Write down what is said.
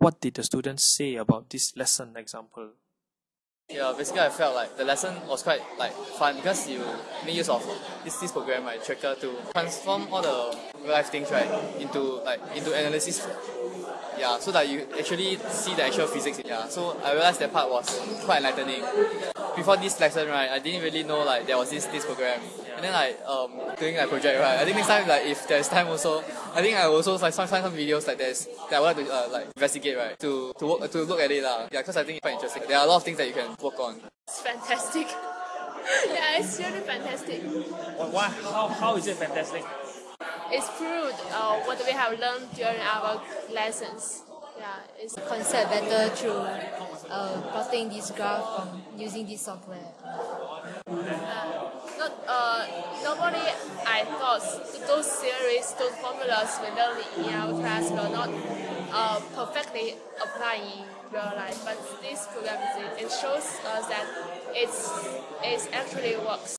what did the students say about this lesson example? Yeah, basically I felt like the lesson was quite like fun because you make use of this this program right, Tracker to transform all the real life things right into like into analysis. Yeah, so that you actually see the actual physics. Yeah, so I realized that part was quite enlightening. Before this lesson right, I didn't really know like there was this this program. And then like um doing like project right, I think next time like if there's time also, I think I will also like find some videos like there's that I would like to uh, like investigate right to to work to look at it lah. Yeah, because I think it's quite interesting. There are a lot of things that you can work on. It's fantastic. yeah, it's really fantastic. Why? How, how is it fantastic? It's proved uh, what we have learned during our lessons. Yeah, it's concept better through uh, plotting this graph from using this software. uh, not uh, normally I thought those theories, those formulas we learn in our class will not uh, perfectly apply in real life. But this program it shows us that it's it actually works.